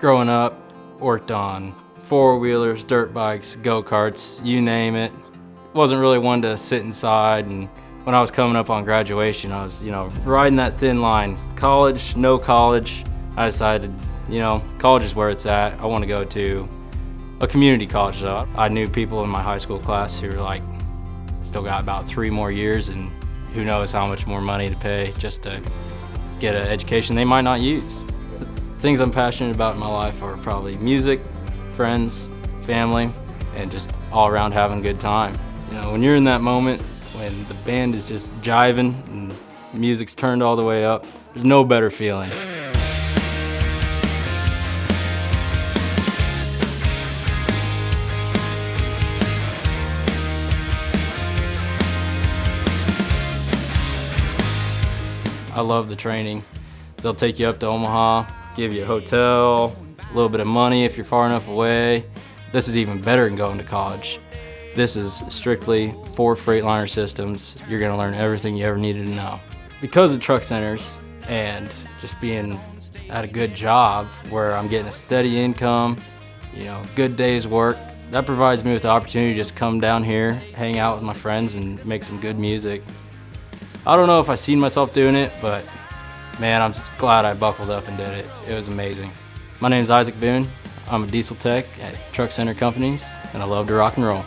Growing up, worked on four-wheelers, dirt bikes, go-karts, you name it. Wasn't really one to sit inside and when I was coming up on graduation, I was, you know, riding that thin line. College, no college. I decided, you know, college is where it's at. I want to go to a community college though. I knew people in my high school class who were like, still got about three more years and who knows how much more money to pay just to get an education they might not use. Things I'm passionate about in my life are probably music, friends, family, and just all around having a good time. You know, when you're in that moment, when the band is just jiving and music's turned all the way up, there's no better feeling. I love the training. They'll take you up to Omaha, give you a hotel, a little bit of money if you're far enough away. This is even better than going to college. This is strictly for Freightliner systems. You're gonna learn everything you ever needed to know. Because of truck centers and just being at a good job where I'm getting a steady income, you know, good day's work, that provides me with the opportunity to just come down here, hang out with my friends and make some good music. I don't know if I seen myself doing it, but man, I'm glad I buckled up and did it. It was amazing. My name is Isaac Boone. I'm a diesel tech at Truck Center Companies, and I love to rock and roll.